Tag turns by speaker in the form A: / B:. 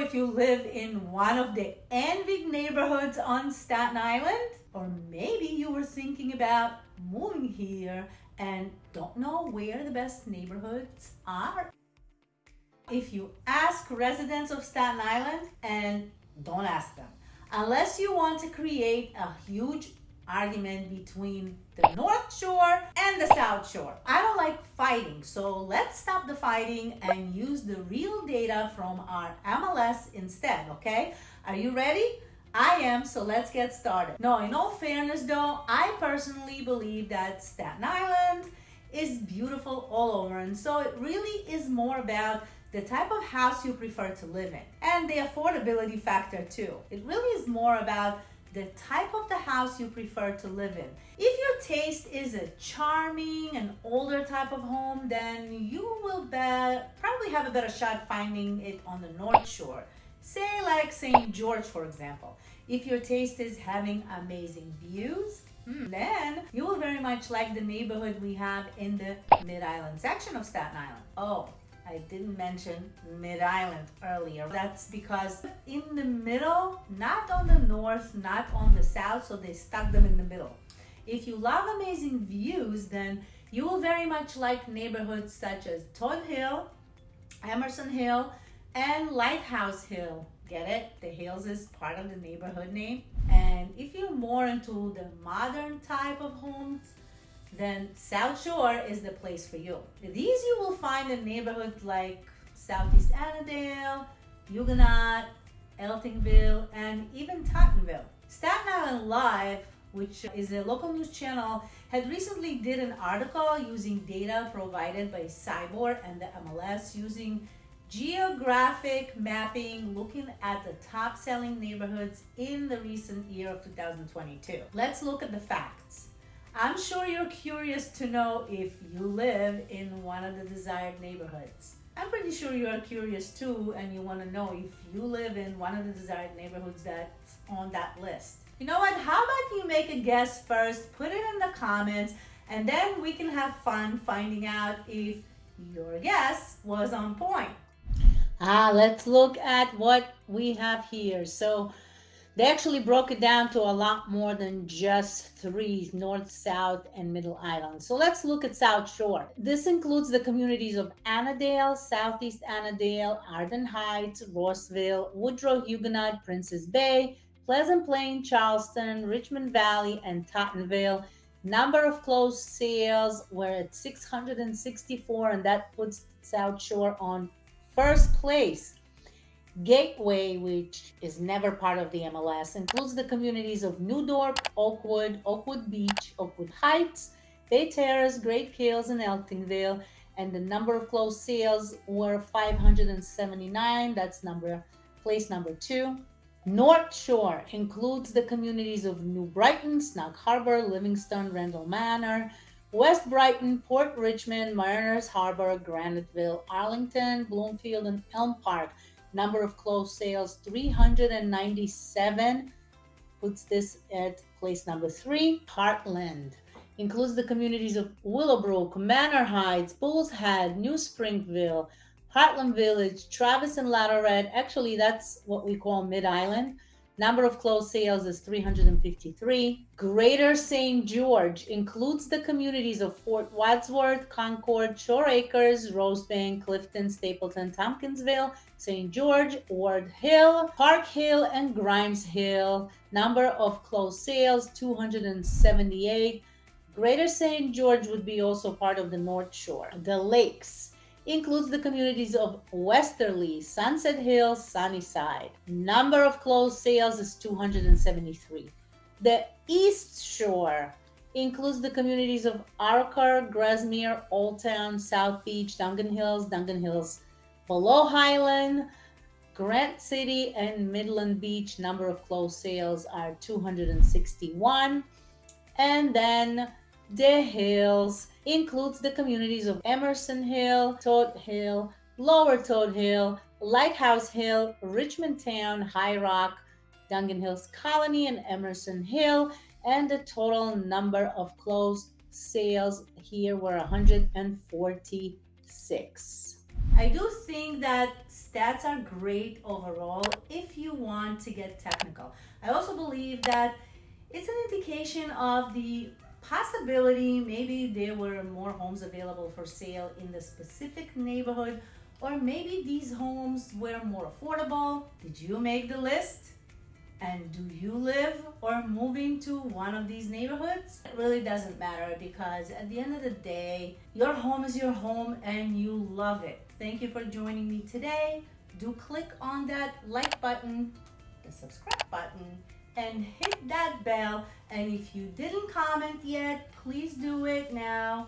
A: if you live in one of the envied neighborhoods on Staten Island, or maybe you were thinking about moving here and don't know where the best neighborhoods are. If you ask residents of Staten Island, and don't ask them, unless you want to create a huge argument between the North Shore and the South Shore. I don't like fighting, so let's stop the fighting and use the real data from our MLS instead, okay? Are you ready? I am, so let's get started. No, in all fairness though, I personally believe that Staten Island is beautiful all over, and so it really is more about the type of house you prefer to live in and the affordability factor too. It really is more about the type of the house you prefer to live in. If your taste is a charming and older type of home, then you will probably have a better shot finding it on the North Shore. Say like St. George, for example. If your taste is having amazing views, hmm, then you will very much like the neighborhood we have in the Mid-Island section of Staten Island. Oh, I didn't mention Mid-Island earlier. That's because in the middle, not on the north, not on the south, so they stuck them in the middle. If you love amazing views, then you will very much like neighborhoods such as Todd Hill, Emerson Hill, and Lighthouse Hill. Get it? The Hills is part of the neighborhood name. And if you're more into the modern type of homes, then South Shore is the place for you. These you will find in neighborhoods like Southeast Annandale, Huguenot, Eltingville, and even Tottenville. Staten Island Live, which is a local news channel, had recently did an article using data provided by SIBOR and the MLS using geographic mapping looking at the top selling neighborhoods in the recent year of 2022. Let's look at the facts. I'm sure you're curious to know if you live in one of the desired neighborhoods. I'm pretty sure you are curious too and you want to know if you live in one of the desired neighborhoods that's on that list. You know what? How about you make a guess first, put it in the comments, and then we can have fun finding out if your guess was on point. Ah, let's look at what we have here. So they actually broke it down to a lot more than just three north, south, and middle islands. So let's look at South Shore. This includes the communities of Annandale, Southeast Annandale, Arden Heights, Rossville, Woodrow Huguenot, Prince's Bay, Pleasant Plain, Charleston, Richmond Valley, and Tottenville. Number of closed sales were at 664, and that puts South Shore on first place Gateway, which is never part of the MLS, includes the communities of New Dorp, Oakwood, Oakwood Beach, Oakwood Heights, Bay Terrace, Great Kills, and Eltingville. And the number of closed sales were 579. That's number place number two. North Shore includes the communities of New Brighton, Snug Harbor, Livingston, Randall Manor, West Brighton, Port Richmond, Mariners Harbor, Graniteville, Arlington, Bloomfield, and Elm Park. Number of closed sales 397 puts this at place number three. Heartland includes the communities of Willowbrook, Manor Heights, Bulls Head, New Springville, Heartland Village, Travis and Latourette. Actually, that's what we call Mid Island. Number of closed sales is 353. Greater St. George includes the communities of Fort Wadsworth, Concord, Shore Acres, Rosebank, Clifton, Stapleton, Tompkinsville, St. George, Ward Hill, Park Hill, and Grimes Hill. Number of closed sales 278. Greater St. George would be also part of the North Shore. The Lakes includes the communities of Westerleigh, Sunset Hills, Sunnyside. Number of closed sales is 273. The East Shore includes the communities of Arrochar, Grasmere, Old Town, South Beach, Dongan Hills, Dongan Hills, Below Highland, Grant City, and Midland Beach. Number of closed sales are 261. And then the Hills includes the communities of Emerson Hill, Todd Hill, Lower Todd Hill, Lighthouse Hill, Richmond Town, High Rock, Dongan Hills Colony, and Emerson Hill. And the total number of closed sales here were 146. I do think that stats are great overall if you want to get technical. I also believe that it's an indication of the possibility maybe there were more homes available for sale in the specific neighborhood or maybe these homes were more affordable. Did you make the list? And do you live or move into one of these neighborhoods? It really doesn't matter because at the end of the day, your home is your home and you love it. Thank you for joining me today. Do click on that like button, the subscribe button, and hit that bell. And if you didn't comment yet, please do it now